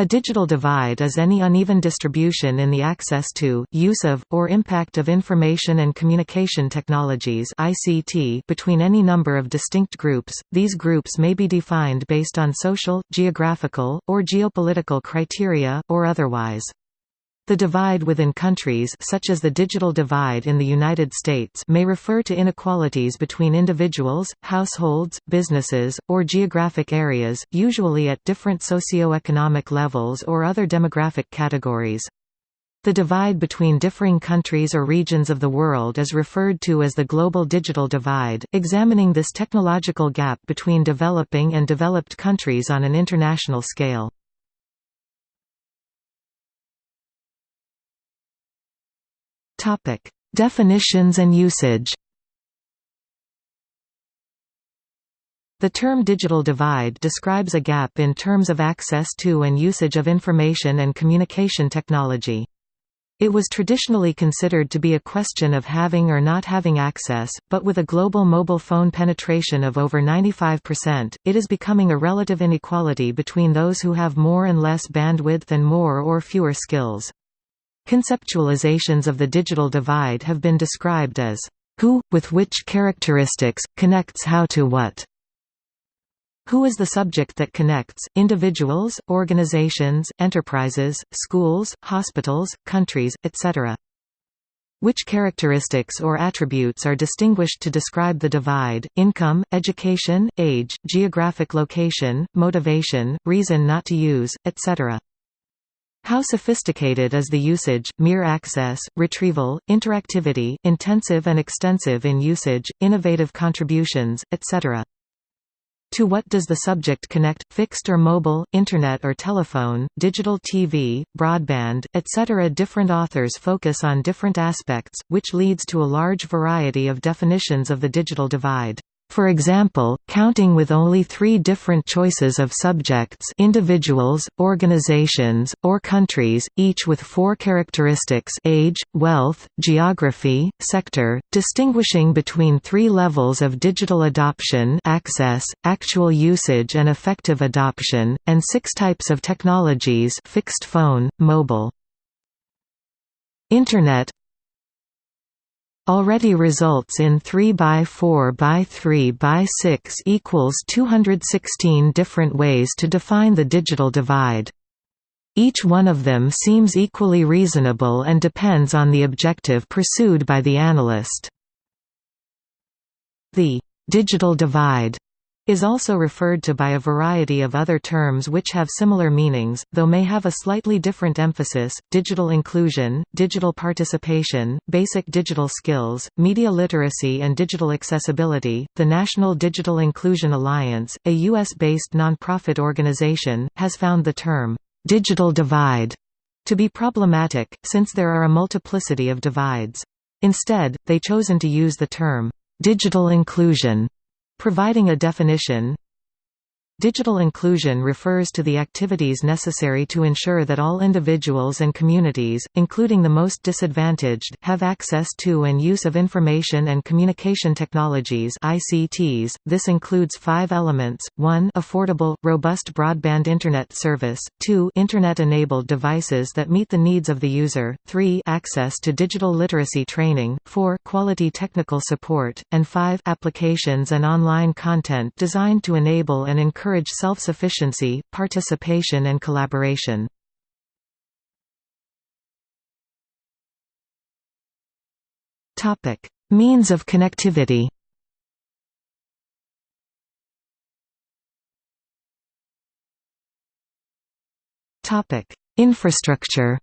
A digital divide is any uneven distribution in the access to, use of, or impact of information and communication technologies (ICT) between any number of distinct groups. These groups may be defined based on social, geographical, or geopolitical criteria or otherwise. The divide within countries such as the digital divide in the United States may refer to inequalities between individuals, households, businesses, or geographic areas, usually at different socio-economic levels or other demographic categories. The divide between differing countries or regions of the world is referred to as the global digital divide, examining this technological gap between developing and developed countries on an international scale. Topic: Definitions and usage. The term digital divide describes a gap in terms of access to and usage of information and communication technology. It was traditionally considered to be a question of having or not having access, but with a global mobile phone penetration of over 95%, it is becoming a relative inequality between those who have more and less bandwidth and more or fewer skills. Conceptualizations of the digital divide have been described as who, with which characteristics, connects how to what. Who is the subject that connects, individuals, organizations, enterprises, schools, hospitals, countries, etc. Which characteristics or attributes are distinguished to describe the divide, income, education, age, geographic location, motivation, reason not to use, etc. How sophisticated is the usage, mere access, retrieval, interactivity, intensive and extensive in usage, innovative contributions, etc. To what does the subject connect, fixed or mobile, internet or telephone, digital TV, broadband, etc. Different authors focus on different aspects, which leads to a large variety of definitions of the digital divide. For example, counting with only three different choices of subjects individuals, organizations, or countries, each with four characteristics age, wealth, geography, sector, distinguishing between three levels of digital adoption access, actual usage and effective adoption, and six types of technologies fixed phone, mobile. Internet already results in 3 by 4 by 3 by 6 equals 216 different ways to define the digital divide. Each one of them seems equally reasonable and depends on the objective pursued by the analyst. The digital divide is also referred to by a variety of other terms which have similar meanings, though may have a slightly different emphasis, digital inclusion, digital participation, basic digital skills, media literacy and digital accessibility. The National Digital Inclusion Alliance, a U.S.-based nonprofit organization, has found the term, "'digital divide' to be problematic, since there are a multiplicity of divides. Instead, they chosen to use the term, "'digital inclusion' Providing a definition Digital inclusion refers to the activities necessary to ensure that all individuals and communities, including the most disadvantaged, have access to and use of information and communication technologies ICTs. .This includes five elements, 1 affordable, robust broadband Internet service, 2 Internet-enabled devices that meet the needs of the user, 3 access to digital literacy training, 4 quality technical support, and 5 applications and online content designed to enable and encourage encourage self-sufficiency, participation and collaboration. Means of connectivity Infrastructure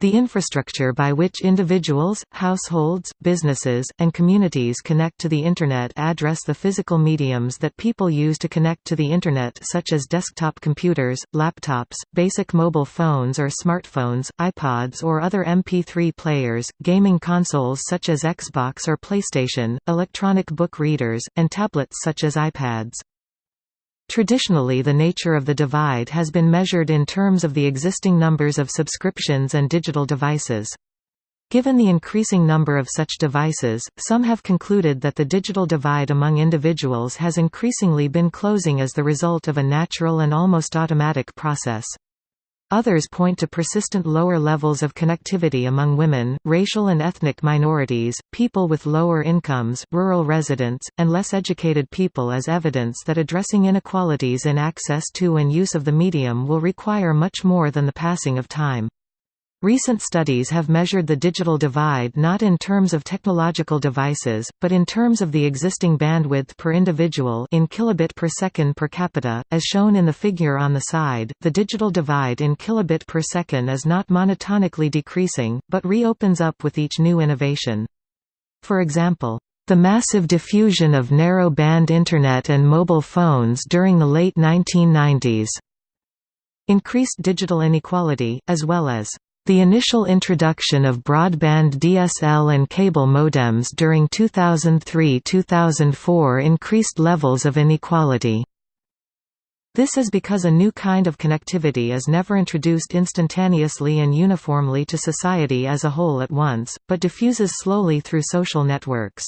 The infrastructure by which individuals, households, businesses, and communities connect to the Internet address the physical mediums that people use to connect to the Internet such as desktop computers, laptops, basic mobile phones or smartphones, iPods or other MP3 players, gaming consoles such as Xbox or PlayStation, electronic book readers, and tablets such as iPads. Traditionally the nature of the divide has been measured in terms of the existing numbers of subscriptions and digital devices. Given the increasing number of such devices, some have concluded that the digital divide among individuals has increasingly been closing as the result of a natural and almost automatic process. Others point to persistent lower levels of connectivity among women, racial and ethnic minorities, people with lower incomes, rural residents, and less educated people as evidence that addressing inequalities in access to and use of the medium will require much more than the passing of time. Recent studies have measured the digital divide not in terms of technological devices, but in terms of the existing bandwidth per individual in kilobit per second per capita, as shown in the figure on the side. The digital divide in kilobit per second is not monotonically decreasing, but reopens up with each new innovation. For example, the massive diffusion of narrow-band Internet and mobile phones during the late 1990s increased digital inequality, as well as the initial introduction of broadband DSL and cable modems during 2003–2004 increased levels of inequality. This is because a new kind of connectivity is never introduced instantaneously and uniformly to society as a whole at once, but diffuses slowly through social networks.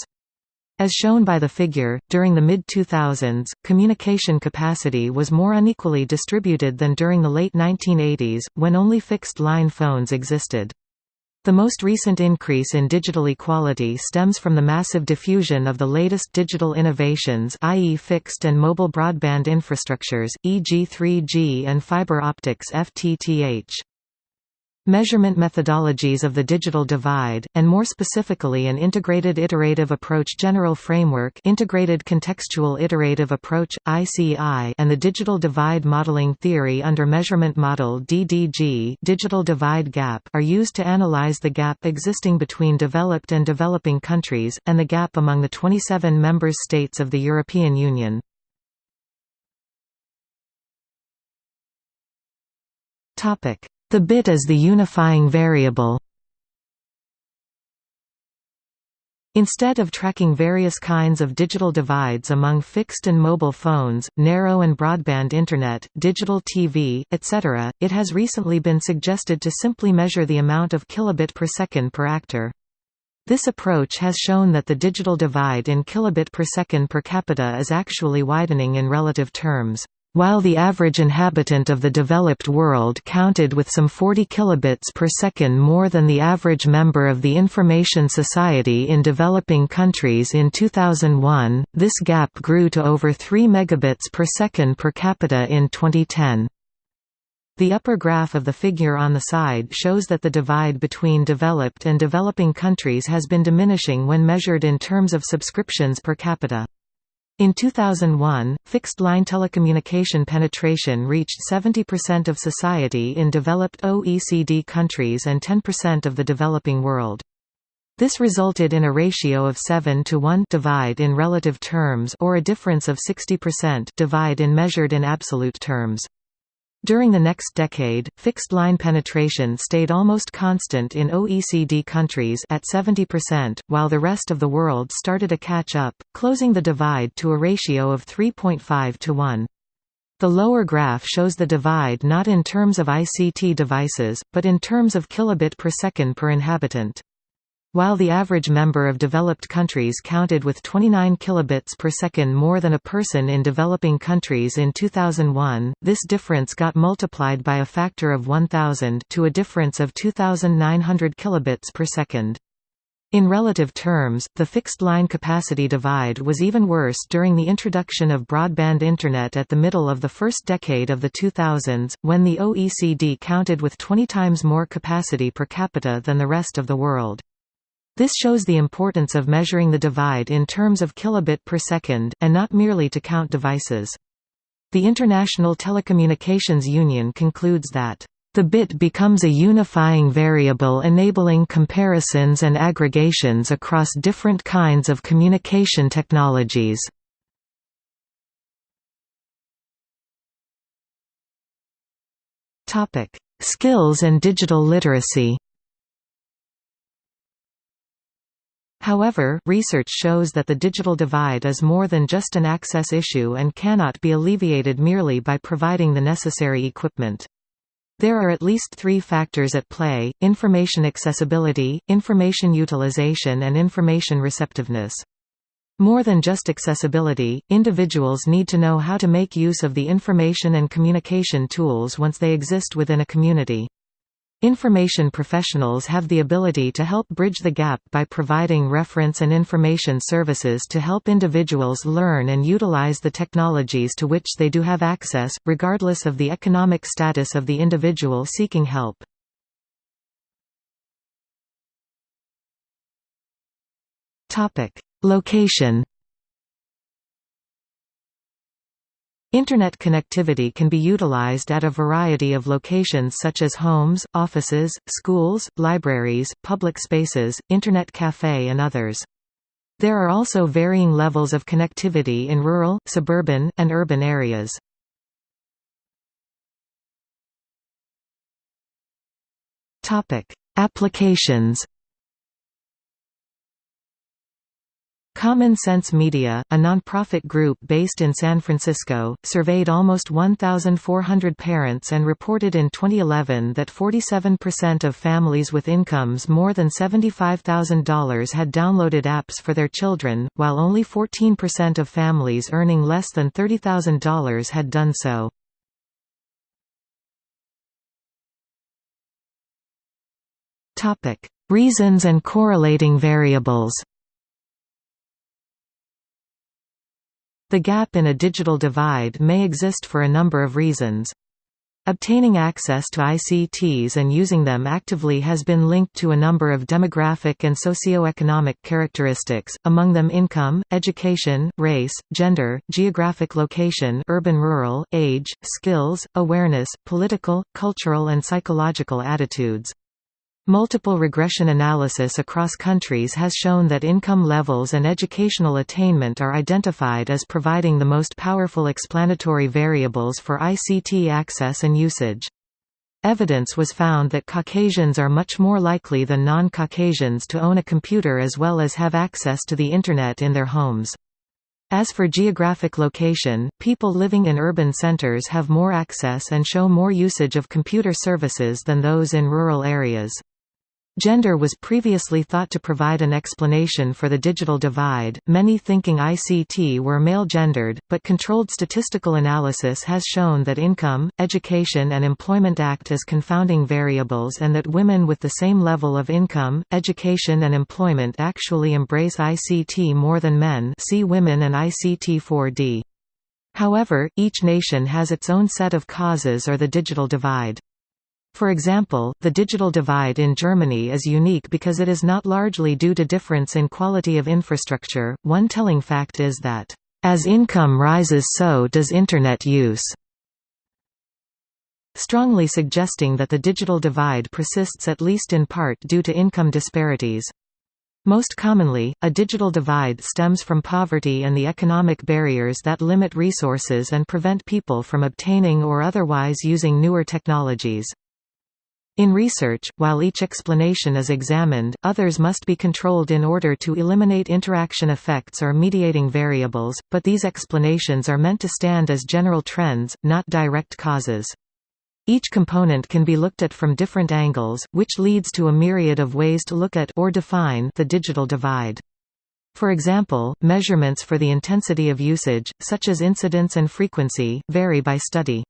As shown by the figure, during the mid-2000s, communication capacity was more unequally distributed than during the late 1980s, when only fixed-line phones existed. The most recent increase in digital equality stems from the massive diffusion of the latest digital innovations i.e. fixed and mobile broadband infrastructures, e.g. 3G and fiber optics FTTH. Measurement methodologies of the digital divide, and more specifically an Integrated Iterative Approach General Framework Integrated Contextual Iterative Approach, ICI and the Digital Divide Modeling Theory under Measurement Model DDG Digital Divide Gap are used to analyze the gap existing between developed and developing countries, and the gap among the 27 member states of the European Union. Topic the bit is the unifying variable. Instead of tracking various kinds of digital divides among fixed and mobile phones, narrow and broadband internet, digital TV, etc., it has recently been suggested to simply measure the amount of kilobit per second per actor. This approach has shown that the digital divide in kilobit per second per capita is actually widening in relative terms. While the average inhabitant of the developed world counted with some 40 kilobits per second more than the average member of the information society in developing countries in 2001, this gap grew to over 3 megabits per second per capita in 2010. The upper graph of the figure on the side shows that the divide between developed and developing countries has been diminishing when measured in terms of subscriptions per capita. In 2001, fixed-line telecommunication penetration reached 70% of society in developed OECD countries and 10% of the developing world. This resulted in a ratio of 7 to 1 divide in relative terms or a difference of 60% divide in measured in absolute terms. During the next decade, fixed-line penetration stayed almost constant in OECD countries at 70%, while the rest of the world started a catch-up, closing the divide to a ratio of 3.5 to 1. The lower graph shows the divide not in terms of ICT devices, but in terms of kilobit per second per inhabitant. While the average member of developed countries counted with 29 kilobits per second more than a person in developing countries in 2001, this difference got multiplied by a factor of 1000 to a difference of 2900 kilobits per second. In relative terms, the fixed-line capacity divide was even worse during the introduction of broadband Internet at the middle of the first decade of the 2000s, when the OECD counted with 20 times more capacity per capita than the rest of the world. This shows the importance of measuring the divide in terms of kilobit per second, and not merely to count devices. The International Telecommunications Union concludes that the bit becomes a unifying variable enabling comparisons and aggregations across different kinds of communication technologies. Skills and digital literacy However, research shows that the digital divide is more than just an access issue and cannot be alleviated merely by providing the necessary equipment. There are at least three factors at play, information accessibility, information utilization and information receptiveness. More than just accessibility, individuals need to know how to make use of the information and communication tools once they exist within a community. Information professionals have the ability to help bridge the gap by providing reference and information services to help individuals learn and utilize the technologies to which they do have access, regardless of the economic status of the individual seeking help. Location Internet connectivity can be utilized at a variety of locations such as homes, offices, schools, libraries, public spaces, Internet cafe and others. There are also varying levels of connectivity in rural, suburban, and urban areas. Applications Common Sense Media, a nonprofit group based in San Francisco, surveyed almost 1,400 parents and reported in 2011 that 47% of families with incomes more than $75,000 had downloaded apps for their children, while only 14% of families earning less than $30,000 had done so. Reasons and correlating variables The gap in a digital divide may exist for a number of reasons. Obtaining access to ICTs and using them actively has been linked to a number of demographic and socio-economic characteristics, among them income, education, race, gender, geographic location urban-rural, age, skills, awareness, political, cultural and psychological attitudes. Multiple regression analysis across countries has shown that income levels and educational attainment are identified as providing the most powerful explanatory variables for ICT access and usage. Evidence was found that Caucasians are much more likely than non-Caucasians to own a computer as well as have access to the Internet in their homes. As for geographic location, people living in urban centers have more access and show more usage of computer services than those in rural areas. Gender was previously thought to provide an explanation for the digital divide, many thinking ICT were male-gendered, but controlled statistical analysis has shown that income, education and employment act as confounding variables and that women with the same level of income, education and employment actually embrace ICT more than men see Women and ICT 4D. However, each nation has its own set of causes or the digital divide. For example, the digital divide in Germany is unique because it is not largely due to difference in quality of infrastructure. One telling fact is that, as income rises, so does Internet use. Strongly suggesting that the digital divide persists at least in part due to income disparities. Most commonly, a digital divide stems from poverty and the economic barriers that limit resources and prevent people from obtaining or otherwise using newer technologies. In research, while each explanation is examined, others must be controlled in order to eliminate interaction effects or mediating variables, but these explanations are meant to stand as general trends, not direct causes. Each component can be looked at from different angles, which leads to a myriad of ways to look at or define the digital divide. For example, measurements for the intensity of usage, such as incidence and frequency, vary by study.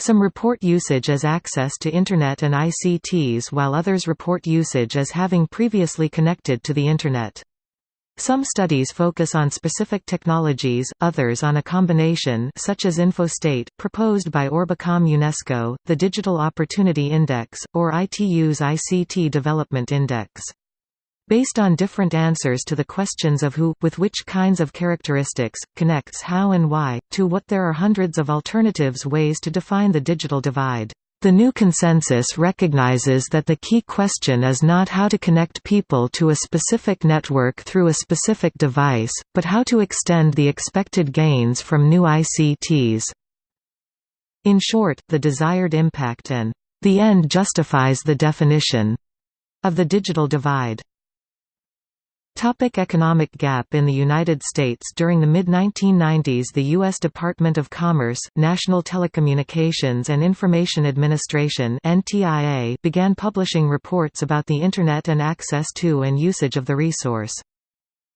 Some report usage as access to Internet and ICTs while others report usage as having previously connected to the Internet. Some studies focus on specific technologies, others on a combination such as InfoState, proposed by Orbicom UNESCO, the Digital Opportunity Index, or ITU's ICT Development Index. Based on different answers to the questions of who, with which kinds of characteristics, connects how and why, to what there are hundreds of alternatives ways to define the digital divide. The new consensus recognizes that the key question is not how to connect people to a specific network through a specific device, but how to extend the expected gains from new ICTs. In short, the desired impact and the end justifies the definition of the digital divide. Topic economic gap In the United States during the mid-1990s the U.S. Department of Commerce, National Telecommunications and Information Administration began publishing reports about the Internet and access to and usage of the resource.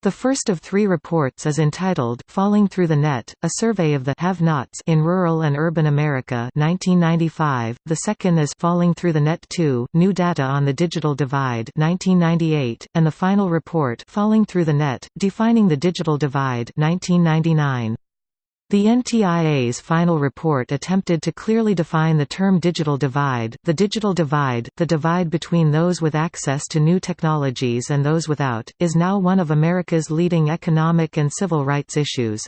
The first of three reports is entitled Falling Through the Net, a survey of the have-nots in rural and urban America 1995. The second is Falling Through the Net 2, New Data on the Digital Divide 1998, and the final report Falling Through the Net, Defining the Digital Divide 1999. The NTIA's final report attempted to clearly define the term digital divide, the digital divide, the divide between those with access to new technologies and those without, is now one of America's leading economic and civil rights issues.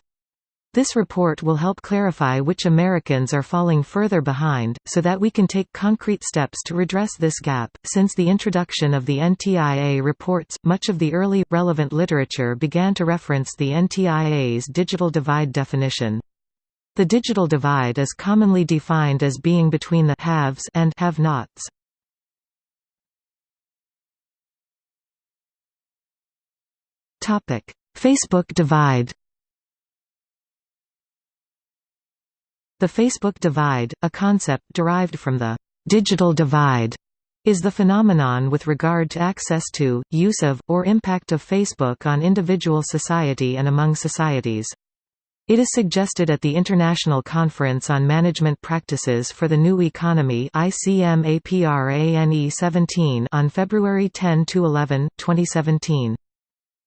This report will help clarify which Americans are falling further behind, so that we can take concrete steps to redress this gap. Since the introduction of the NTIA reports, much of the early, relevant literature began to reference the NTIA's digital divide definition. The digital divide is commonly defined as being between the haves and have-nots. Facebook divide The Facebook divide, a concept derived from the «digital divide», is the phenomenon with regard to access to, use of, or impact of Facebook on individual society and among societies. It is suggested at the International Conference on Management Practices for the New Economy ICMAPRANE 17 on February 10–11, 2017.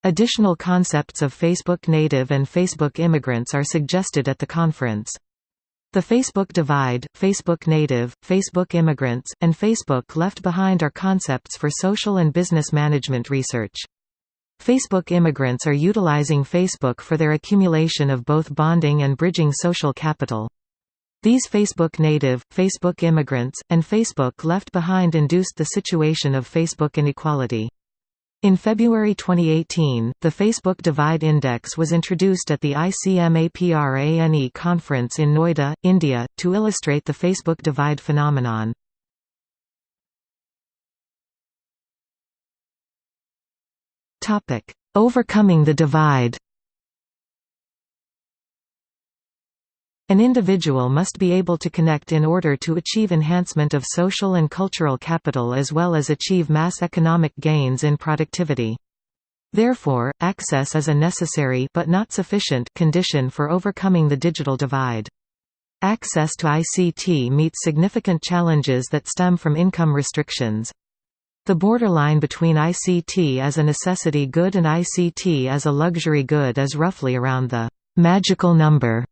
Additional concepts of Facebook native and Facebook immigrants are suggested at the conference. The Facebook divide, Facebook native, Facebook immigrants, and Facebook left behind are concepts for social and business management research. Facebook immigrants are utilizing Facebook for their accumulation of both bonding and bridging social capital. These Facebook native, Facebook immigrants, and Facebook left behind induced the situation of Facebook inequality. In February 2018, the Facebook Divide Index was introduced at the ICMAPRANE conference in Noida, India, to illustrate the Facebook divide phenomenon. Overcoming the divide An individual must be able to connect in order to achieve enhancement of social and cultural capital as well as achieve mass economic gains in productivity. Therefore, access is a necessary but not sufficient condition for overcoming the digital divide. Access to ICT meets significant challenges that stem from income restrictions. The borderline between ICT as a necessity good and ICT as a luxury good is roughly around the magical number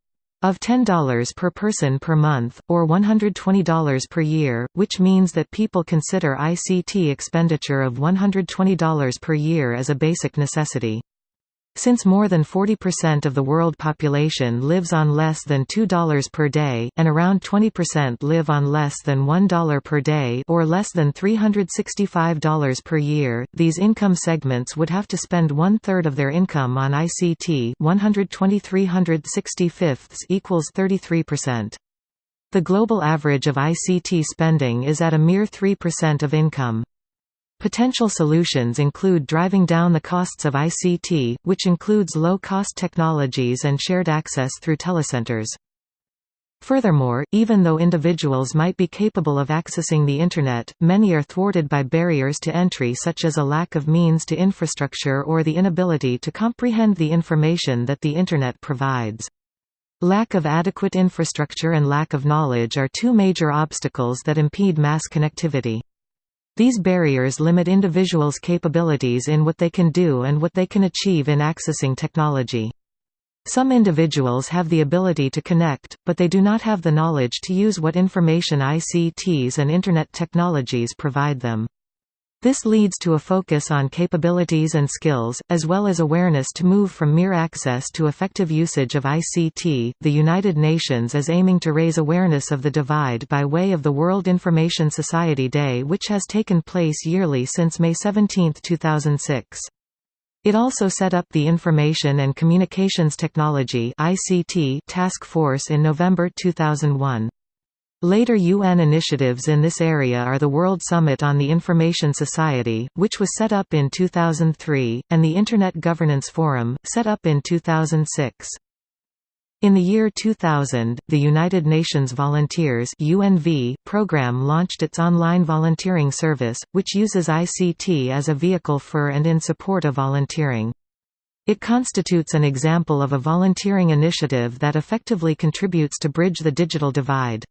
of $10 per person per month, or $120 per year, which means that people consider ICT expenditure of $120 per year as a basic necessity. Since more than 40% of the world population lives on less than $2 per day, and around 20% live on less than $1 per day or less than $365 per year, these income segments would have to spend one-third of their income on ICT 120 equals 33%. The global average of ICT spending is at a mere 3% of income. Potential solutions include driving down the costs of ICT, which includes low-cost technologies and shared access through telecenters. Furthermore, even though individuals might be capable of accessing the Internet, many are thwarted by barriers to entry such as a lack of means to infrastructure or the inability to comprehend the information that the Internet provides. Lack of adequate infrastructure and lack of knowledge are two major obstacles that impede mass connectivity. These barriers limit individuals' capabilities in what they can do and what they can achieve in accessing technology. Some individuals have the ability to connect, but they do not have the knowledge to use what information ICTs and Internet technologies provide them. This leads to a focus on capabilities and skills, as well as awareness to move from mere access to effective usage of ICT. The United Nations is aiming to raise awareness of the divide by way of the World Information Society Day, which has taken place yearly since May 17, 2006. It also set up the Information and Communications Technology (ICT) Task Force in November 2001. Later UN initiatives in this area are the World Summit on the Information Society, which was set up in 2003, and the Internet Governance Forum, set up in 2006. In the year 2000, the United Nations Volunteers UNV program launched its online volunteering service, which uses ICT as a vehicle for and in support of volunteering. It constitutes an example of a volunteering initiative that effectively contributes to bridge the digital divide.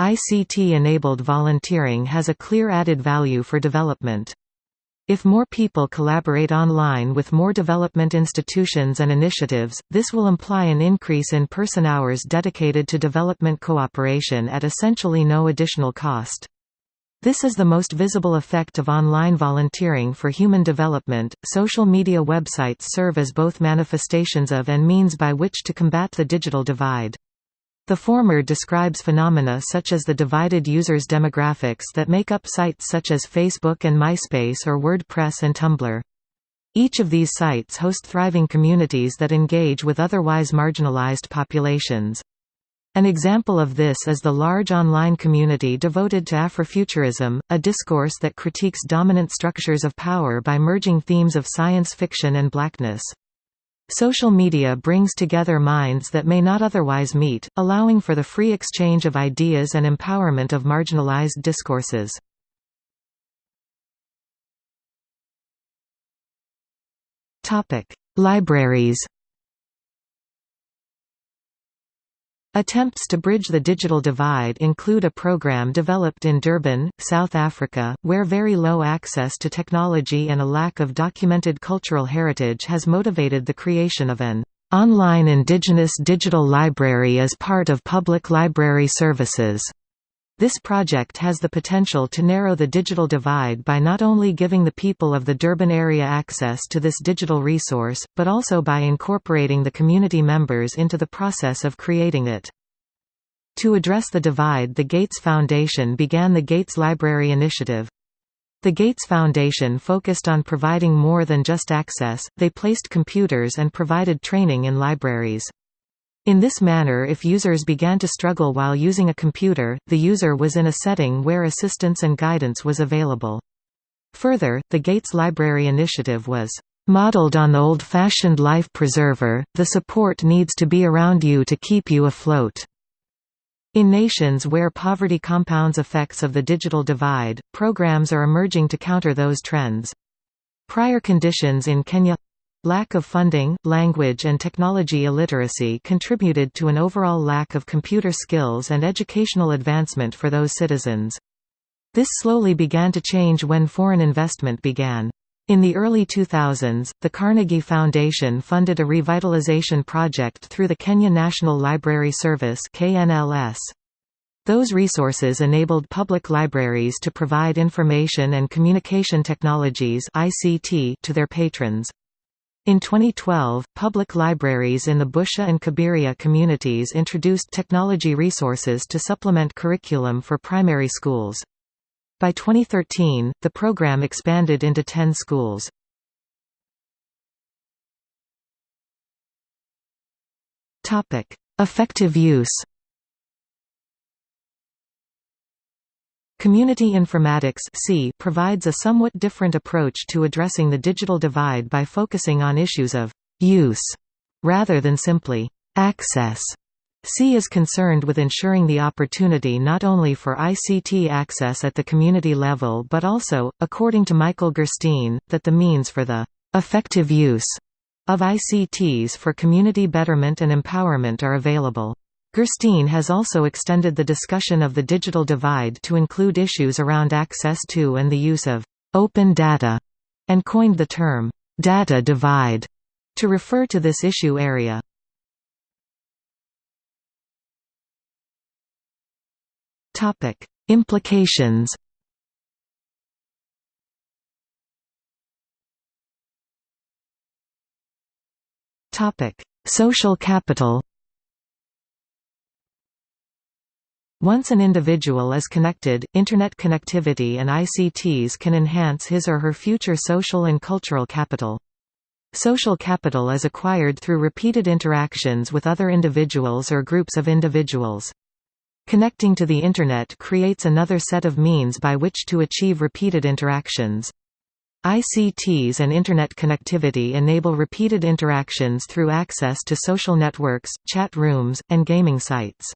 ICT-enabled volunteering has a clear added value for development. If more people collaborate online with more development institutions and initiatives, this will imply an increase in person hours dedicated to development cooperation at essentially no additional cost. This is the most visible effect of online volunteering for human development. Social media websites serve as both manifestations of and means by which to combat the digital divide. The former describes phenomena such as the divided users' demographics that make up sites such as Facebook and MySpace or WordPress and Tumblr. Each of these sites host thriving communities that engage with otherwise marginalized populations. An example of this is the large online community devoted to Afrofuturism, a discourse that critiques dominant structures of power by merging themes of science fiction and blackness. Social media brings together minds that may not otherwise meet, allowing for the free exchange of ideas and empowerment of marginalized discourses. Libraries Attempts to bridge the digital divide include a program developed in Durban, South Africa, where very low access to technology and a lack of documented cultural heritage has motivated the creation of an online indigenous digital library as part of public library services. This project has the potential to narrow the digital divide by not only giving the people of the Durban area access to this digital resource, but also by incorporating the community members into the process of creating it. To address the divide the Gates Foundation began the Gates Library Initiative. The Gates Foundation focused on providing more than just access, they placed computers and provided training in libraries. In this manner if users began to struggle while using a computer, the user was in a setting where assistance and guidance was available. Further, the Gates Library Initiative was modeled on the old-fashioned life preserver, the support needs to be around you to keep you afloat. In nations where poverty compounds effects of the digital divide, programs are emerging to counter those trends. Prior conditions in Kenya Lack of funding, language and technology illiteracy contributed to an overall lack of computer skills and educational advancement for those citizens. This slowly began to change when foreign investment began. In the early 2000s, the Carnegie Foundation funded a revitalization project through the Kenya National Library Service KNLS. Those resources enabled public libraries to provide information and communication technologies ICT to their patrons. In 2012, public libraries in the Busia and Kibera communities introduced technology resources to supplement curriculum for primary schools. By 2013, the program expanded into 10 schools. Effective use Community Informatics C provides a somewhat different approach to addressing the digital divide by focusing on issues of «use» rather than simply «access». C is concerned with ensuring the opportunity not only for ICT access at the community level but also, according to Michael Gurstein, that the means for the effective use of ICTs for community betterment and empowerment are available. Gurstein has also extended the discussion of the digital divide to include issues around access to and the use of open data, and coined the term data divide to refer to this issue area. Topic: Implications. Topic: Social capital. Once an individual is connected, Internet connectivity and ICTs can enhance his or her future social and cultural capital. Social capital is acquired through repeated interactions with other individuals or groups of individuals. Connecting to the Internet creates another set of means by which to achieve repeated interactions. ICTs and Internet connectivity enable repeated interactions through access to social networks, chat rooms, and gaming sites.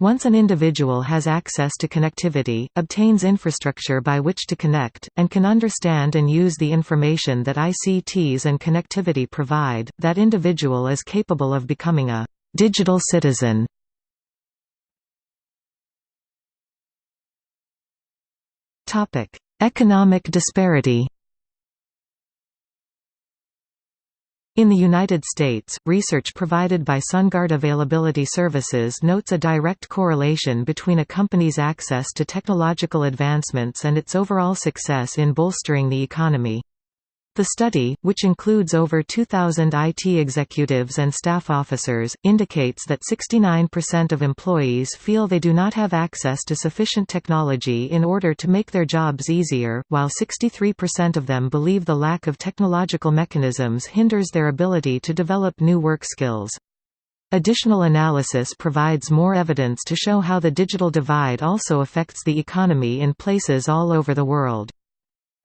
Once an individual has access to connectivity, obtains infrastructure by which to connect, and can understand and use the information that ICTs and connectivity provide, that individual is capable of becoming a digital citizen. Economic disparity In the United States, research provided by SunGard Availability Services notes a direct correlation between a company's access to technological advancements and its overall success in bolstering the economy. The study, which includes over 2,000 IT executives and staff officers, indicates that 69% of employees feel they do not have access to sufficient technology in order to make their jobs easier, while 63% of them believe the lack of technological mechanisms hinders their ability to develop new work skills. Additional analysis provides more evidence to show how the digital divide also affects the economy in places all over the world.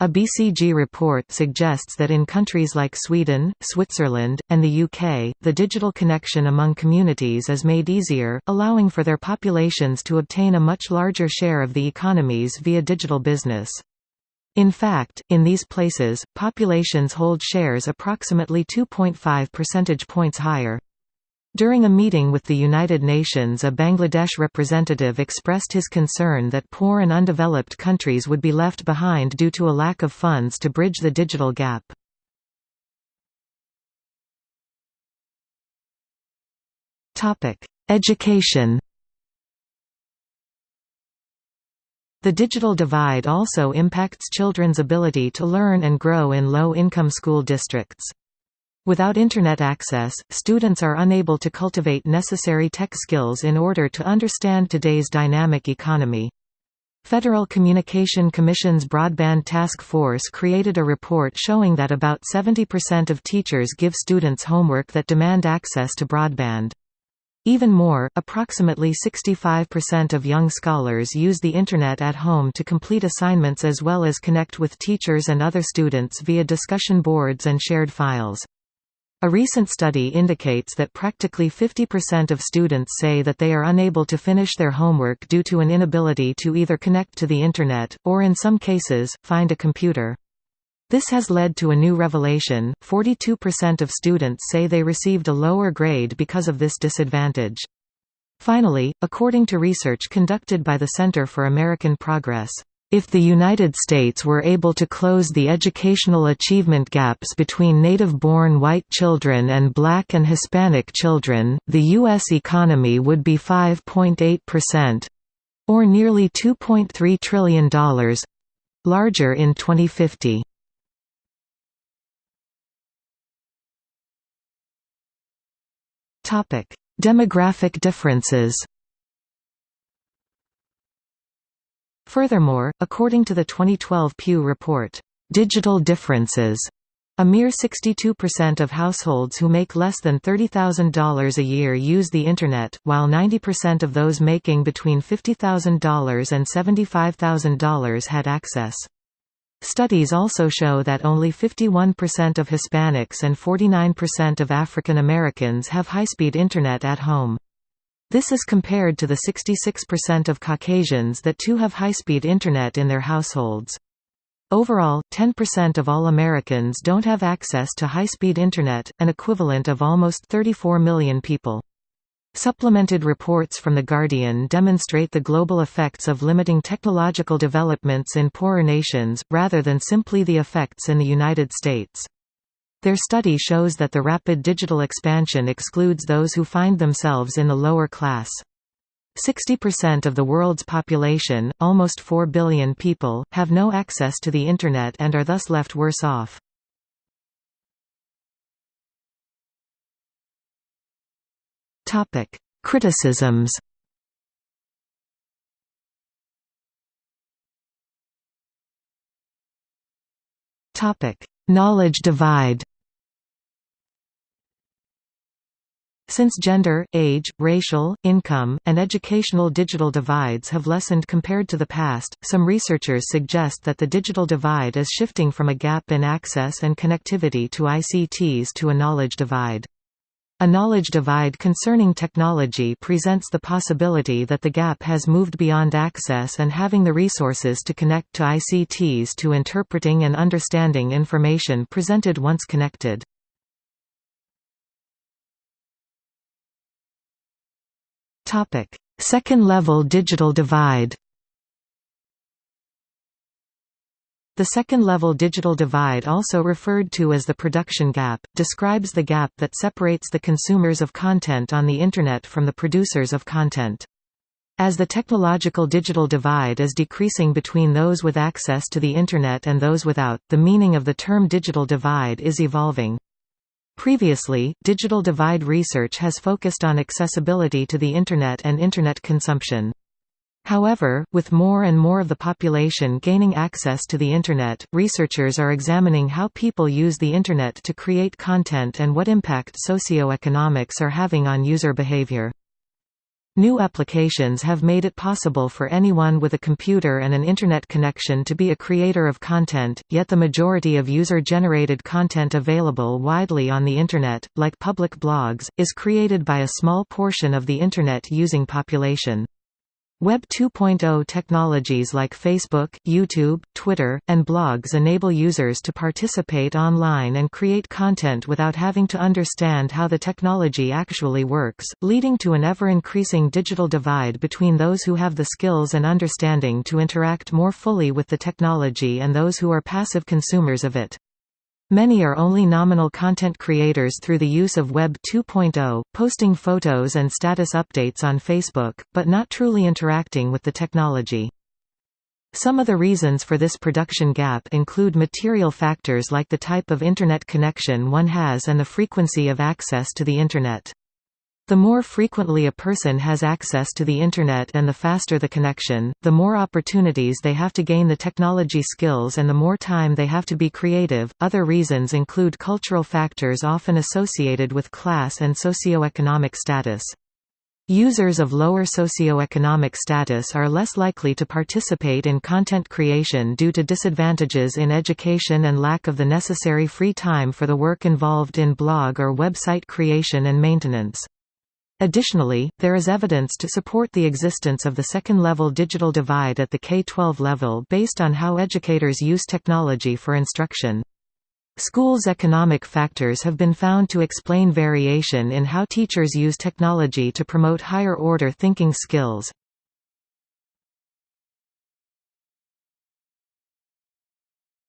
A BCG report suggests that in countries like Sweden, Switzerland, and the UK, the digital connection among communities is made easier, allowing for their populations to obtain a much larger share of the economies via digital business. In fact, in these places, populations hold shares approximately 2.5 percentage points higher. During a meeting with the United Nations a Bangladesh representative expressed his concern that poor and undeveloped countries would be left behind due to a lack of funds to bridge the digital gap. Education The digital divide also impacts children's ability to learn and grow in low-income school districts. Without Internet access, students are unable to cultivate necessary tech skills in order to understand today's dynamic economy. Federal Communication Commission's Broadband Task Force created a report showing that about 70% of teachers give students homework that demand access to broadband. Even more, approximately 65% of young scholars use the Internet at home to complete assignments as well as connect with teachers and other students via discussion boards and shared files. A recent study indicates that practically 50% of students say that they are unable to finish their homework due to an inability to either connect to the Internet, or in some cases, find a computer. This has led to a new revelation, 42% of students say they received a lower grade because of this disadvantage. Finally, according to research conducted by the Center for American Progress, if the United States were able to close the educational achievement gaps between native-born white children and black and Hispanic children, the U.S. economy would be 5.8%—or nearly $2.3 trillion, larger in 2050. Demographic differences Furthermore, according to the 2012 Pew report, "...digital differences," a mere 62% of households who make less than $30,000 a year use the Internet, while 90% of those making between $50,000 and $75,000 had access. Studies also show that only 51% of Hispanics and 49% of African Americans have high-speed Internet at home. This is compared to the 66% of Caucasians that too have high-speed Internet in their households. Overall, 10% of all Americans don't have access to high-speed Internet, an equivalent of almost 34 million people. Supplemented reports from The Guardian demonstrate the global effects of limiting technological developments in poorer nations, rather than simply the effects in the United States. Their study shows that the rapid digital expansion excludes those who find themselves in the lower class. 60% of the world's population, almost 4 billion people, have no access to the Internet and are thus left worse off. Criticisms Knowledge divide Since gender, age, racial, income, and educational digital divides have lessened compared to the past, some researchers suggest that the digital divide is shifting from a gap in access and connectivity to ICTs to a knowledge divide. A knowledge divide concerning technology presents the possibility that the gap has moved beyond access and having the resources to connect to ICTs to interpreting and understanding information presented once connected. Topic: Second-level digital divide. The second-level digital divide also referred to as the production gap, describes the gap that separates the consumers of content on the Internet from the producers of content. As the technological digital divide is decreasing between those with access to the Internet and those without, the meaning of the term digital divide is evolving. Previously, digital divide research has focused on accessibility to the Internet and Internet consumption. However, with more and more of the population gaining access to the Internet, researchers are examining how people use the Internet to create content and what impact socioeconomics are having on user behavior. New applications have made it possible for anyone with a computer and an Internet connection to be a creator of content, yet the majority of user-generated content available widely on the Internet, like public blogs, is created by a small portion of the Internet-using population. Web 2.0 technologies like Facebook, YouTube, Twitter, and blogs enable users to participate online and create content without having to understand how the technology actually works, leading to an ever-increasing digital divide between those who have the skills and understanding to interact more fully with the technology and those who are passive consumers of it. Many are only nominal content creators through the use of Web 2.0, posting photos and status updates on Facebook, but not truly interacting with the technology. Some of the reasons for this production gap include material factors like the type of Internet connection one has and the frequency of access to the Internet. The more frequently a person has access to the Internet and the faster the connection, the more opportunities they have to gain the technology skills and the more time they have to be creative. Other reasons include cultural factors often associated with class and socioeconomic status. Users of lower socioeconomic status are less likely to participate in content creation due to disadvantages in education and lack of the necessary free time for the work involved in blog or website creation and maintenance. Additionally, there is evidence to support the existence of the second-level digital divide at the K-12 level based on how educators use technology for instruction. Schools' economic factors have been found to explain variation in how teachers use technology to promote higher-order thinking skills.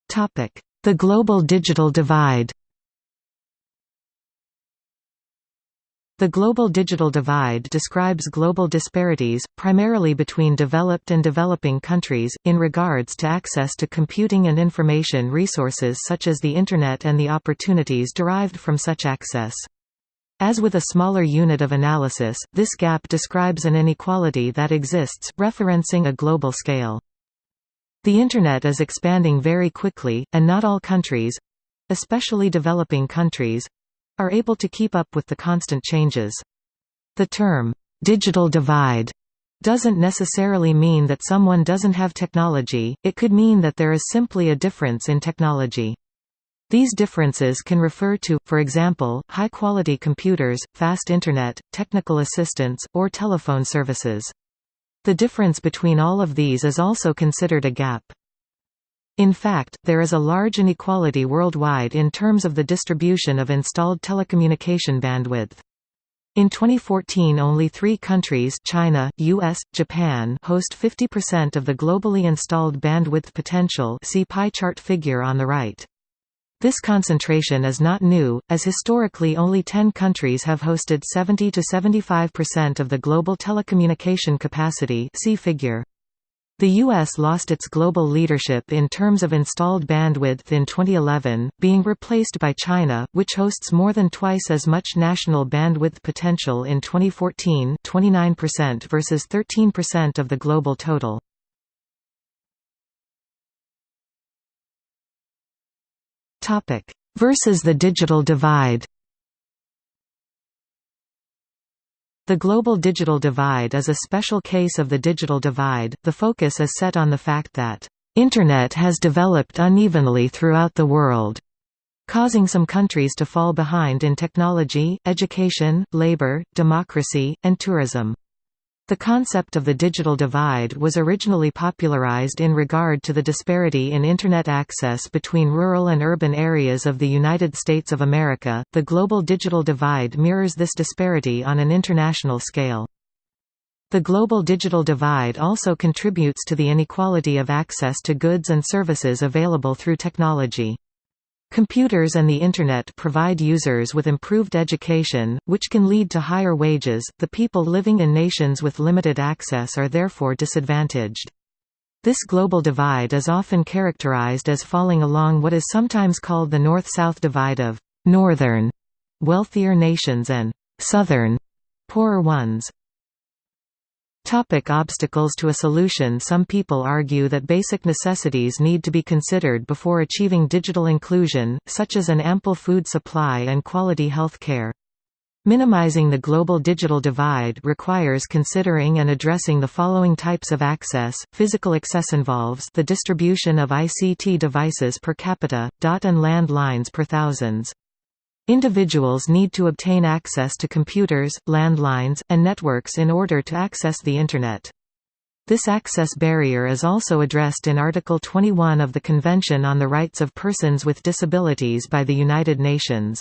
The global digital divide The Global Digital Divide describes global disparities, primarily between developed and developing countries, in regards to access to computing and information resources such as the Internet and the opportunities derived from such access. As with a smaller unit of analysis, this gap describes an inequality that exists, referencing a global scale. The Internet is expanding very quickly, and not all countries—especially developing countries, are able to keep up with the constant changes. The term, digital divide, doesn't necessarily mean that someone doesn't have technology, it could mean that there is simply a difference in technology. These differences can refer to, for example, high-quality computers, fast Internet, technical assistance, or telephone services. The difference between all of these is also considered a gap. In fact, there is a large inequality worldwide in terms of the distribution of installed telecommunication bandwidth. In 2014 only three countries China, US, Japan host 50% of the globally installed bandwidth potential see pie chart figure on the right. This concentration is not new, as historically only 10 countries have hosted 70–75% of the global telecommunication capacity see figure. The U.S. lost its global leadership in terms of installed bandwidth in 2011, being replaced by China, which hosts more than twice as much national bandwidth potential in 2014 29% versus 13% of the global total. versus the digital divide The global digital divide is a special case of the digital divide. The focus is set on the fact that Internet has developed unevenly throughout the world, causing some countries to fall behind in technology, education, labor, democracy, and tourism. The concept of the digital divide was originally popularized in regard to the disparity in Internet access between rural and urban areas of the United States of America. The global digital divide mirrors this disparity on an international scale. The global digital divide also contributes to the inequality of access to goods and services available through technology. Computers and the Internet provide users with improved education, which can lead to higher wages. The people living in nations with limited access are therefore disadvantaged. This global divide is often characterized as falling along what is sometimes called the north-south divide of northern wealthier nations and southern poorer ones. Topic obstacles to a solution Some people argue that basic necessities need to be considered before achieving digital inclusion, such as an ample food supply and quality health care. Minimizing the global digital divide requires considering and addressing the following types of access. Physical access involves the distribution of ICT devices per capita, dot and land lines per thousands. Individuals need to obtain access to computers, landlines, and networks in order to access the Internet. This access barrier is also addressed in Article 21 of the Convention on the Rights of Persons with Disabilities by the United Nations.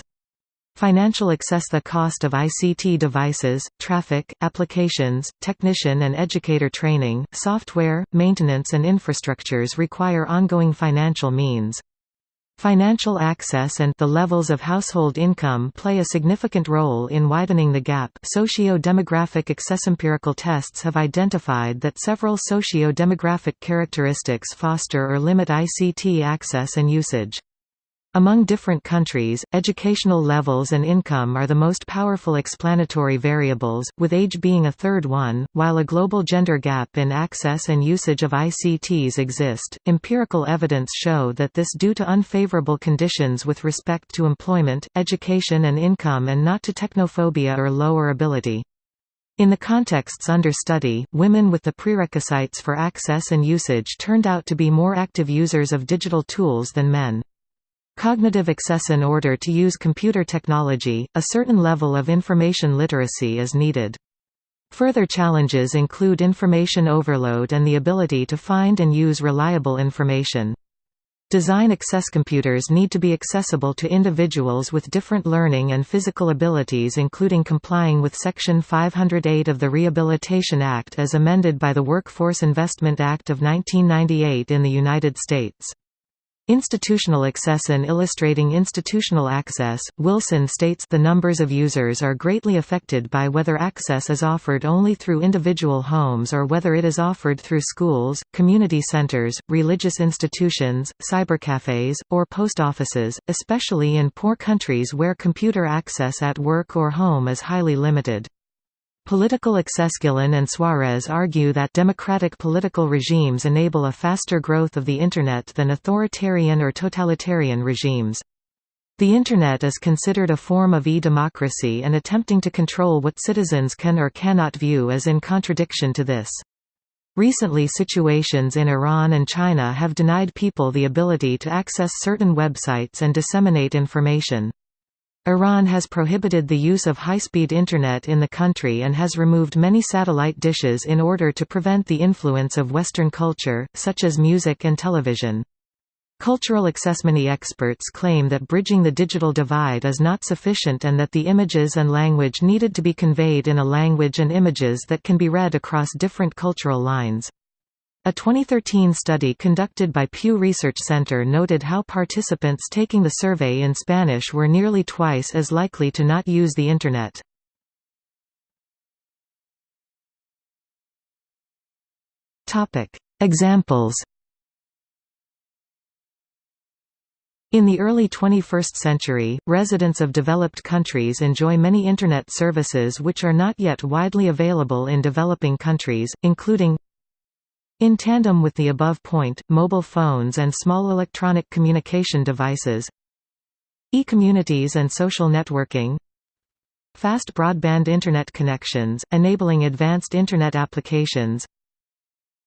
Financial access The cost of ICT devices, traffic, applications, technician and educator training, software, maintenance and infrastructures require ongoing financial means. Financial access and the levels of household income play a significant role in widening the gap socio-demographic accessempirical tests have identified that several socio-demographic characteristics foster or limit ICT access and usage. Among different countries, educational levels and income are the most powerful explanatory variables, with age being a third one. While a global gender gap in access and usage of ICTs exist, empirical evidence show that this due to unfavorable conditions with respect to employment, education and income and not to technophobia or lower ability. In the contexts under study, women with the prerequisites for access and usage turned out to be more active users of digital tools than men. Cognitive access In order to use computer technology, a certain level of information literacy is needed. Further challenges include information overload and the ability to find and use reliable information. Design access computers need to be accessible to individuals with different learning and physical abilities including complying with Section 508 of the Rehabilitation Act as amended by the Workforce Investment Act of 1998 in the United States. Institutional access and illustrating institutional access, Wilson states the numbers of users are greatly affected by whether access is offered only through individual homes or whether it is offered through schools, community centers, religious institutions, cybercafes, or post offices, especially in poor countries where computer access at work or home is highly limited. Political Accessgillen and Suarez argue that democratic political regimes enable a faster growth of the Internet than authoritarian or totalitarian regimes. The Internet is considered a form of e-democracy and attempting to control what citizens can or cannot view is in contradiction to this. Recently situations in Iran and China have denied people the ability to access certain websites and disseminate information. Iran has prohibited the use of high-speed Internet in the country and has removed many satellite dishes in order to prevent the influence of Western culture, such as music and television. Cultural accessmany experts claim that bridging the digital divide is not sufficient and that the images and language needed to be conveyed in a language and images that can be read across different cultural lines. A 2013 study conducted by Pew Research Center noted how participants taking the survey in Spanish were nearly twice as likely to not use the Internet. Examples In the early 21st century, residents of developed countries enjoy many Internet services which are not yet widely available in developing countries, including in tandem with the above point, mobile phones and small electronic communication devices E-communities and social networking fast broadband Internet connections, enabling advanced Internet applications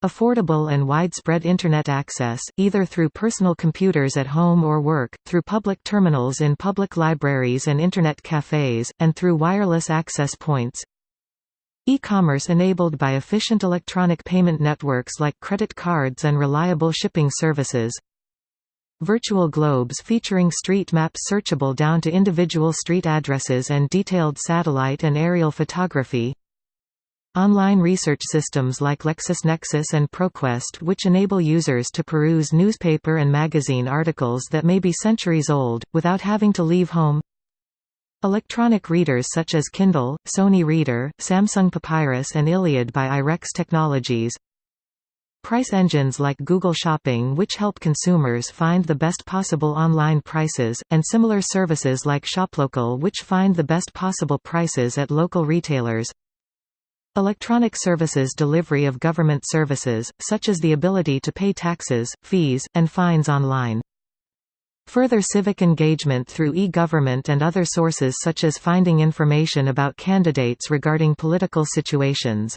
Affordable and widespread Internet access, either through personal computers at home or work, through public terminals in public libraries and Internet cafes, and through wireless access points E-commerce enabled by efficient electronic payment networks like credit cards and reliable shipping services. Virtual globes featuring street maps searchable down to individual street addresses and detailed satellite and aerial photography. Online research systems like LexisNexis and ProQuest which enable users to peruse newspaper and magazine articles that may be centuries old, without having to leave home Electronic readers such as Kindle, Sony Reader, Samsung Papyrus and Iliad by IREX Technologies Price engines like Google Shopping which help consumers find the best possible online prices, and similar services like ShopLocal which find the best possible prices at local retailers Electronic services delivery of government services, such as the ability to pay taxes, fees, and fines online. Further civic engagement through e-government and other sources such as finding information about candidates regarding political situations.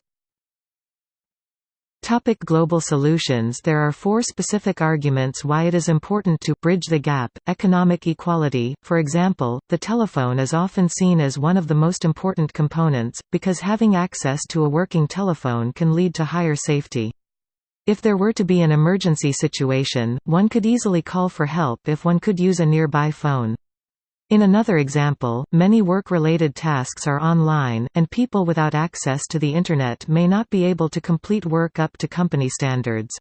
Topic global solutions There are four specific arguments why it is important to bridge the gap. Economic equality, for example, the telephone is often seen as one of the most important components, because having access to a working telephone can lead to higher safety. If there were to be an emergency situation, one could easily call for help if one could use a nearby phone. In another example, many work-related tasks are online, and people without access to the Internet may not be able to complete work up to company standards.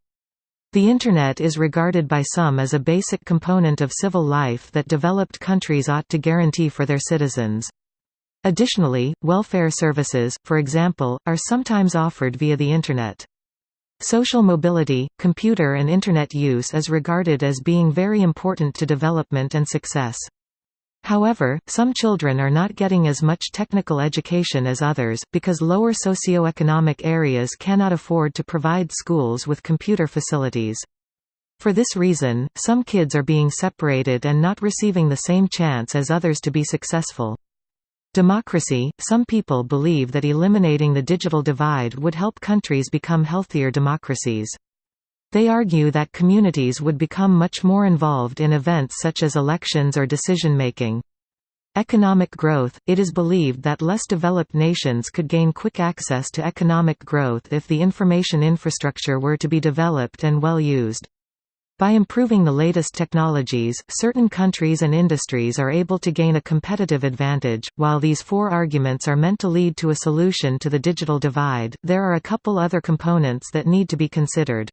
The Internet is regarded by some as a basic component of civil life that developed countries ought to guarantee for their citizens. Additionally, welfare services, for example, are sometimes offered via the Internet. Social mobility, computer and Internet use is regarded as being very important to development and success. However, some children are not getting as much technical education as others, because lower socioeconomic areas cannot afford to provide schools with computer facilities. For this reason, some kids are being separated and not receiving the same chance as others to be successful. Democracy – Some people believe that eliminating the digital divide would help countries become healthier democracies. They argue that communities would become much more involved in events such as elections or decision-making. Economic growth – It is believed that less developed nations could gain quick access to economic growth if the information infrastructure were to be developed and well used. By improving the latest technologies, certain countries and industries are able to gain a competitive advantage. While these four arguments are meant to lead to a solution to the digital divide, there are a couple other components that need to be considered.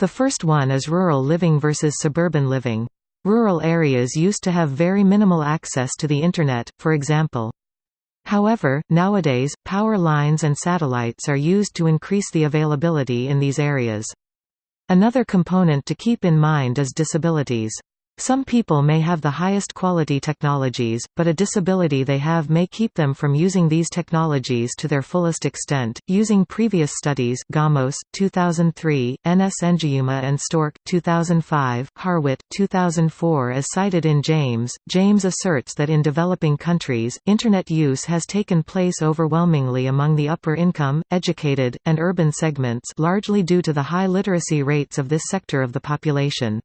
The first one is rural living versus suburban living. Rural areas used to have very minimal access to the Internet, for example. However, nowadays, power lines and satellites are used to increase the availability in these areas. Another component to keep in mind is disabilities. Some people may have the highest quality technologies, but a disability they have may keep them from using these technologies to their fullest extent. Using previous studies, Gamos 2003, Nsengiyuma and Stork 2005, Harwit 2004 as cited in James, James asserts that in developing countries, internet use has taken place overwhelmingly among the upper income, educated, and urban segments, largely due to the high literacy rates of this sector of the population.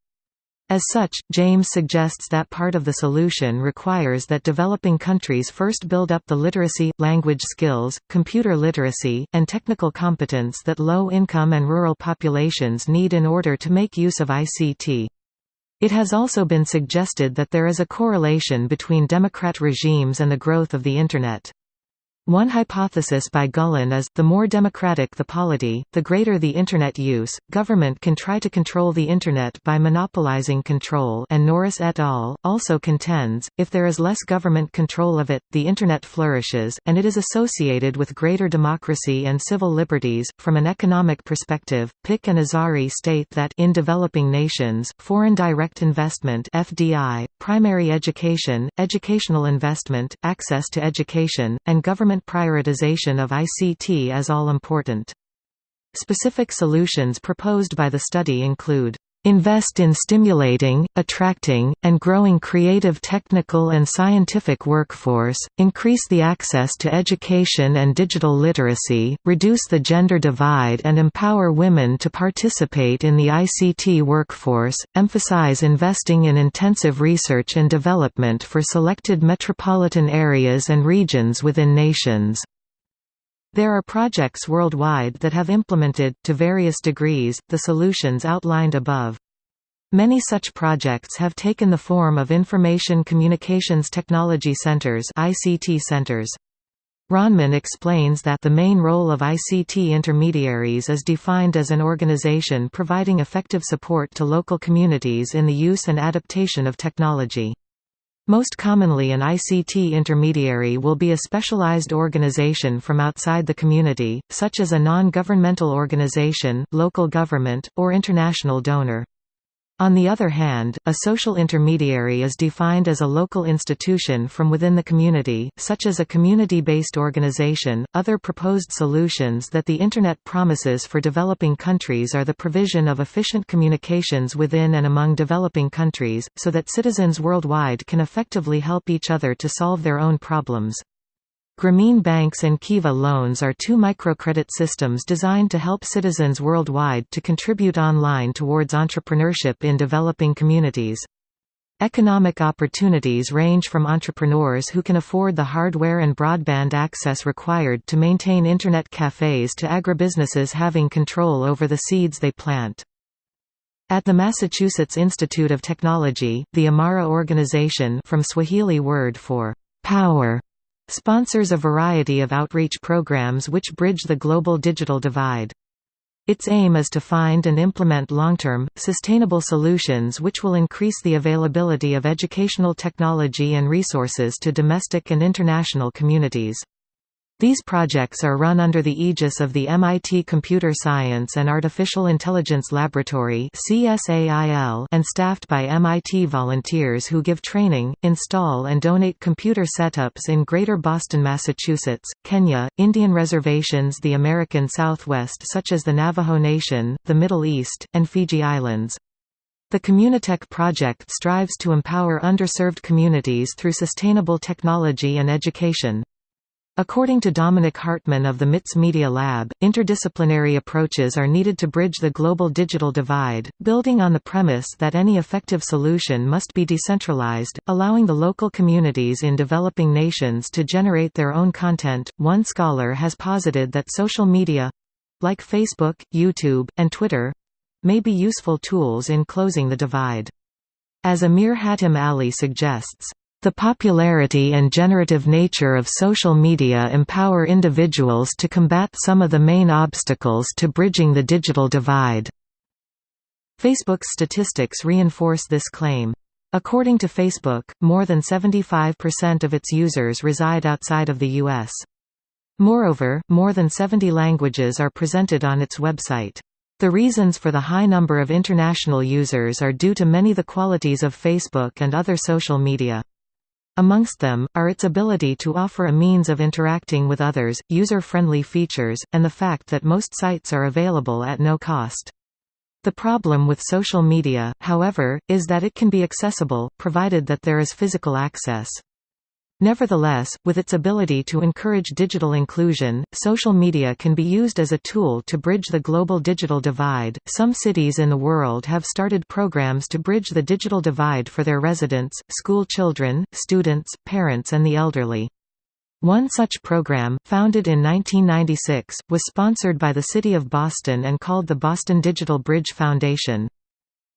As such, James suggests that part of the solution requires that developing countries first build up the literacy, language skills, computer literacy, and technical competence that low-income and rural populations need in order to make use of ICT. It has also been suggested that there is a correlation between democrat regimes and the growth of the Internet. One hypothesis by Guillén is, the more democratic the polity, the greater the Internet use. Government can try to control the Internet by monopolizing control and Norris et al. also contends, if there is less government control of it, the Internet flourishes, and it is associated with greater democracy and civil liberties. From an economic perspective, Pick and Azari state that in developing nations, foreign direct investment FDI, primary education, educational investment, access to education, and government prioritization of ICT as all important. Specific solutions proposed by the study include Invest in stimulating, attracting, and growing creative technical and scientific workforce, increase the access to education and digital literacy, reduce the gender divide and empower women to participate in the ICT workforce, emphasize investing in intensive research and development for selected metropolitan areas and regions within nations. There are projects worldwide that have implemented, to various degrees, the solutions outlined above. Many such projects have taken the form of Information Communications Technology Centers ICT centers. Ronman explains that the main role of ICT intermediaries is defined as an organization providing effective support to local communities in the use and adaptation of technology. Most commonly an ICT intermediary will be a specialized organization from outside the community, such as a non-governmental organization, local government, or international donor. On the other hand, a social intermediary is defined as a local institution from within the community, such as a community-based organization. Other proposed solutions that the Internet promises for developing countries are the provision of efficient communications within and among developing countries, so that citizens worldwide can effectively help each other to solve their own problems. Grameen Banks and Kiva Loans are two microcredit systems designed to help citizens worldwide to contribute online towards entrepreneurship in developing communities. Economic opportunities range from entrepreneurs who can afford the hardware and broadband access required to maintain Internet cafes to agribusinesses having control over the seeds they plant. At the Massachusetts Institute of Technology, the IMARA organization from Swahili word for power sponsors a variety of outreach programs which bridge the global digital divide. Its aim is to find and implement long-term, sustainable solutions which will increase the availability of educational technology and resources to domestic and international communities. These projects are run under the aegis of the MIT Computer Science and Artificial Intelligence Laboratory and staffed by MIT volunteers who give training, install and donate computer setups in Greater Boston, Massachusetts, Kenya, Indian reservations the American Southwest such as the Navajo Nation, the Middle East, and Fiji Islands. The Communitech project strives to empower underserved communities through sustainable technology and education. According to Dominic Hartman of the MIT's Media Lab, interdisciplinary approaches are needed to bridge the global digital divide, building on the premise that any effective solution must be decentralized, allowing the local communities in developing nations to generate their own content. One scholar has posited that social media like Facebook, YouTube, and Twitter may be useful tools in closing the divide. As Amir Hatim Ali suggests, the popularity and generative nature of social media empower individuals to combat some of the main obstacles to bridging the digital divide. Facebook's statistics reinforce this claim. According to Facebook, more than 75% of its users reside outside of the U.S. Moreover, more than 70 languages are presented on its website. The reasons for the high number of international users are due to many of the qualities of Facebook and other social media. Amongst them, are its ability to offer a means of interacting with others, user-friendly features, and the fact that most sites are available at no cost. The problem with social media, however, is that it can be accessible, provided that there is physical access. Nevertheless, with its ability to encourage digital inclusion, social media can be used as a tool to bridge the global digital divide. Some cities in the world have started programs to bridge the digital divide for their residents, school children, students, parents, and the elderly. One such program, founded in 1996, was sponsored by the City of Boston and called the Boston Digital Bridge Foundation.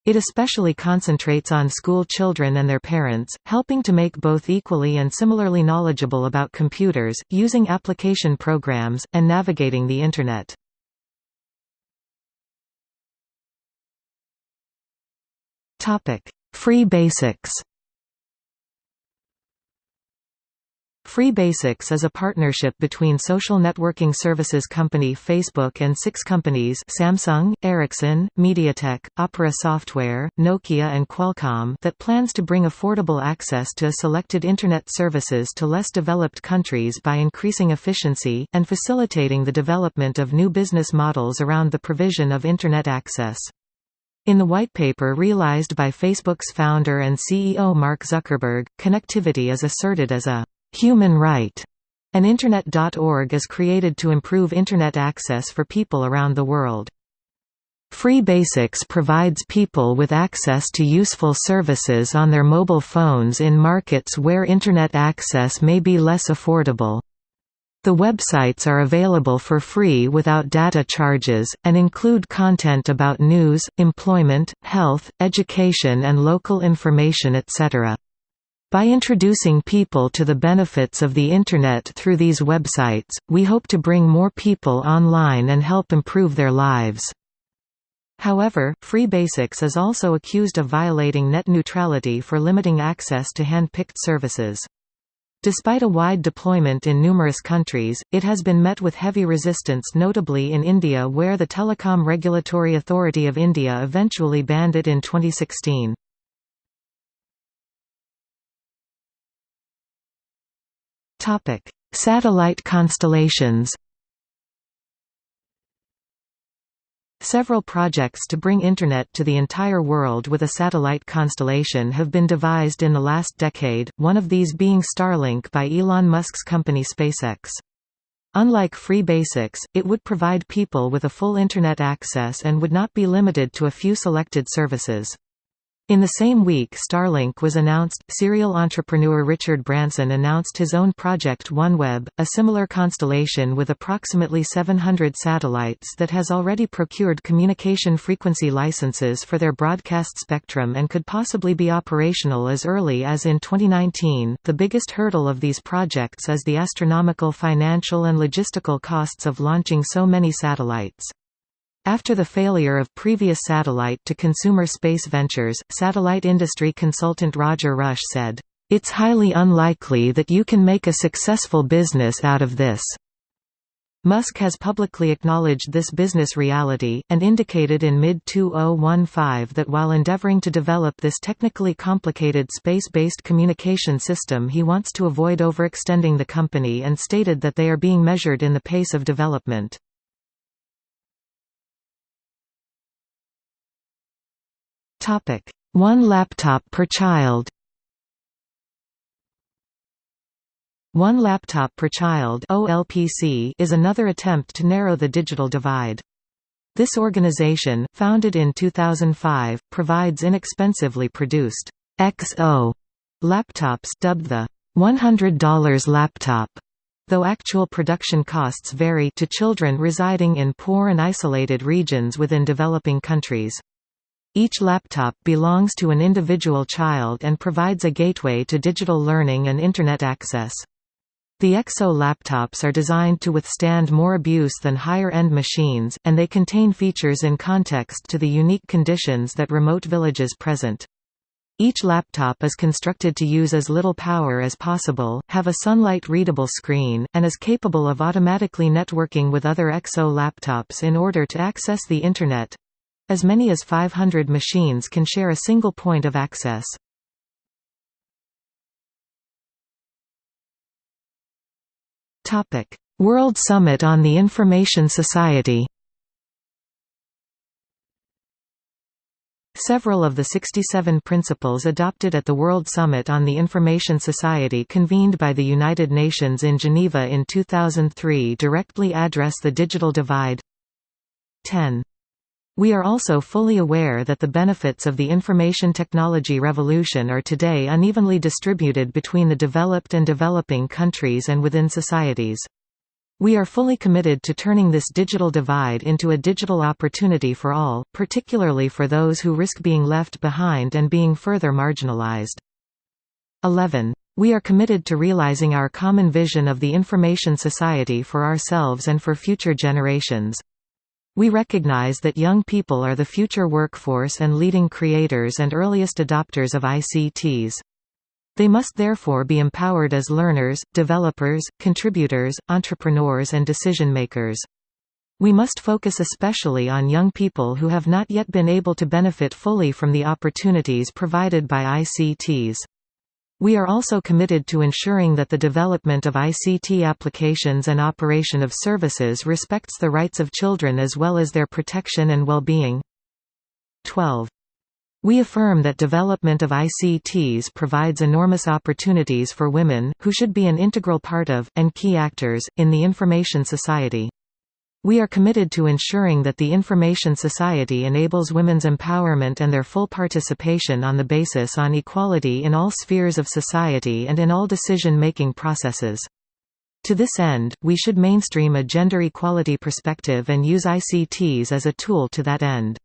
It especially concentrates on school children and their parents, helping to make both equally and similarly knowledgeable about computers, using application programs, and navigating the Internet. Free basics Free Basics is a partnership between social networking services company Facebook and six companies Samsung, Ericsson, MediaTek, Opera Software, Nokia and Qualcomm that plans to bring affordable access to selected Internet services to less developed countries by increasing efficiency, and facilitating the development of new business models around the provision of Internet access. In the white paper realized by Facebook's founder and CEO Mark Zuckerberg, connectivity is asserted as a human right, and Internet.org is created to improve Internet access for people around the world. Free Basics provides people with access to useful services on their mobile phones in markets where Internet access may be less affordable. The websites are available for free without data charges, and include content about news, employment, health, education and local information etc. By introducing people to the benefits of the Internet through these websites, we hope to bring more people online and help improve their lives. However, Free Basics is also accused of violating net neutrality for limiting access to hand-picked services. Despite a wide deployment in numerous countries, it has been met with heavy resistance notably in India where the Telecom Regulatory Authority of India eventually banned it in 2016. Satellite constellations Several projects to bring Internet to the entire world with a satellite constellation have been devised in the last decade, one of these being Starlink by Elon Musk's company SpaceX. Unlike Free Basics, it would provide people with a full Internet access and would not be limited to a few selected services. In the same week Starlink was announced, serial entrepreneur Richard Branson announced his own project OneWeb, a similar constellation with approximately 700 satellites that has already procured communication frequency licenses for their broadcast spectrum and could possibly be operational as early as in 2019. The biggest hurdle of these projects is the astronomical financial and logistical costs of launching so many satellites. After the failure of previous satellite-to-consumer space ventures, satellite industry consultant Roger Rush said, "...it's highly unlikely that you can make a successful business out of this." Musk has publicly acknowledged this business reality, and indicated in mid-2015 that while endeavoring to develop this technically complicated space-based communication system he wants to avoid overextending the company and stated that they are being measured in the pace of development. Topic: One laptop per child. One Laptop per Child (OLPC) is another attempt to narrow the digital divide. This organization, founded in 2005, provides inexpensively produced XO laptops dubbed the $100 laptop, though actual production costs vary to children residing in poor and isolated regions within developing countries. Each laptop belongs to an individual child and provides a gateway to digital learning and Internet access. The XO laptops are designed to withstand more abuse than higher-end machines, and they contain features in context to the unique conditions that remote villages present. Each laptop is constructed to use as little power as possible, have a sunlight-readable screen, and is capable of automatically networking with other XO laptops in order to access the Internet. As many as 500 machines can share a single point of access. World Summit on the Information Society Several of the 67 principles adopted at the World Summit on the Information Society convened by the United Nations in Geneva in 2003 directly address the digital divide. 10. We are also fully aware that the benefits of the information technology revolution are today unevenly distributed between the developed and developing countries and within societies. We are fully committed to turning this digital divide into a digital opportunity for all, particularly for those who risk being left behind and being further marginalized. 11. We are committed to realizing our common vision of the information society for ourselves and for future generations. We recognize that young people are the future workforce and leading creators and earliest adopters of ICTs. They must therefore be empowered as learners, developers, contributors, entrepreneurs and decision-makers. We must focus especially on young people who have not yet been able to benefit fully from the opportunities provided by ICTs. We are also committed to ensuring that the development of ICT applications and operation of services respects the rights of children as well as their protection and well-being. 12. We affirm that development of ICTs provides enormous opportunities for women, who should be an integral part of, and key actors, in the information society. We are committed to ensuring that the information society enables women's empowerment and their full participation on the basis on equality in all spheres of society and in all decision-making processes. To this end, we should mainstream a gender equality perspective and use ICTs as a tool to that end.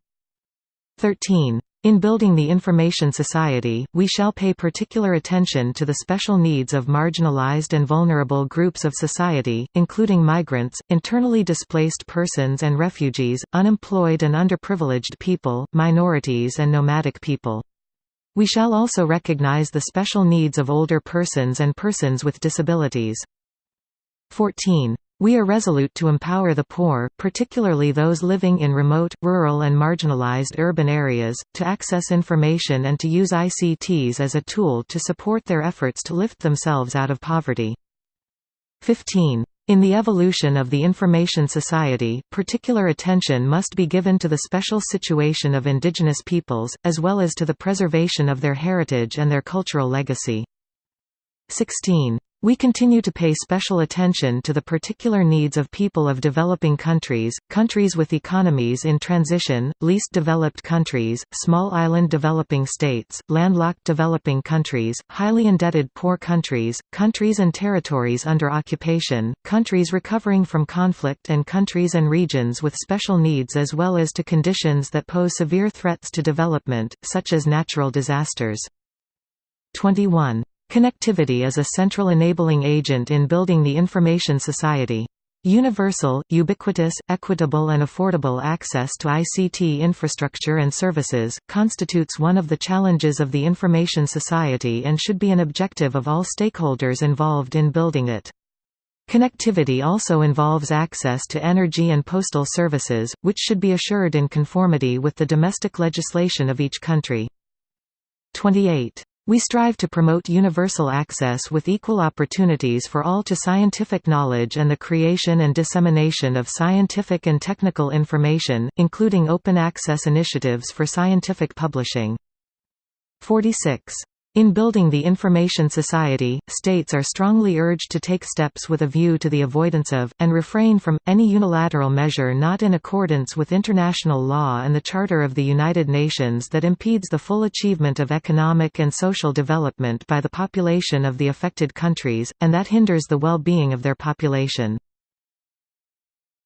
13. In building the information society, we shall pay particular attention to the special needs of marginalized and vulnerable groups of society, including migrants, internally displaced persons and refugees, unemployed and underprivileged people, minorities and nomadic people. We shall also recognize the special needs of older persons and persons with disabilities. 14. We are resolute to empower the poor, particularly those living in remote, rural and marginalized urban areas, to access information and to use ICTs as a tool to support their efforts to lift themselves out of poverty. 15. In the evolution of the information society, particular attention must be given to the special situation of indigenous peoples, as well as to the preservation of their heritage and their cultural legacy. 16. We continue to pay special attention to the particular needs of people of developing countries, countries with economies in transition, least developed countries, small island developing states, landlocked developing countries, highly indebted poor countries, countries and territories under occupation, countries recovering from conflict and countries and regions with special needs as well as to conditions that pose severe threats to development, such as natural disasters. 21. Connectivity is a central enabling agent in building the information society. Universal, ubiquitous, equitable and affordable access to ICT infrastructure and services, constitutes one of the challenges of the information society and should be an objective of all stakeholders involved in building it. Connectivity also involves access to energy and postal services, which should be assured in conformity with the domestic legislation of each country. 28. We strive to promote universal access with equal opportunities for all to scientific knowledge and the creation and dissemination of scientific and technical information, including open access initiatives for scientific publishing. 46. In building the information society, states are strongly urged to take steps with a view to the avoidance of, and refrain from, any unilateral measure not in accordance with international law and the Charter of the United Nations that impedes the full achievement of economic and social development by the population of the affected countries, and that hinders the well-being of their population.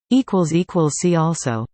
See also